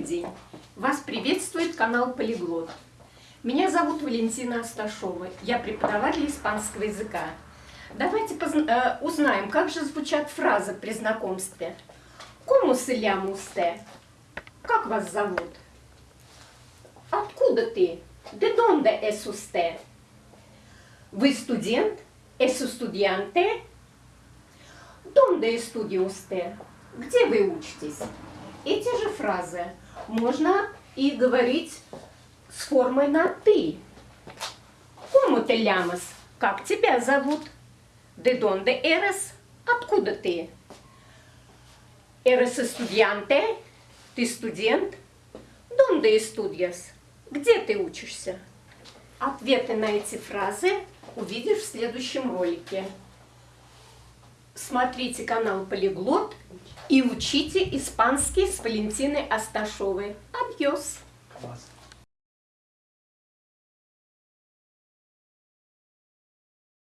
Добрый день! Вас приветствует канал Полиглот. Меня зовут Валентина Асташова. Я преподаватель испанского языка. Давайте э, узнаем, как же звучат фразы при знакомстве. ¿Cómo se llama usted? Как вас зовут? Откуда ты? ¿De dónde es usted? Вы студент? ¿Es estudiante? ¿Dónde estudia usted? Где вы учитесь? Эти же фразы можно и говорить с формой на «ты». ¿Cómo te llamas? Как тебя зовут? ¿De dónde eres? Откуда ты? ¿Eres estudiante? Ты студент? ¿Dónde estudias? Где ты учишься? Ответы на эти фразы увидишь в следующем ролике. Смотрите канал Полиглот и учите испанский с Валентиной Асташовой. Адьос! Класс.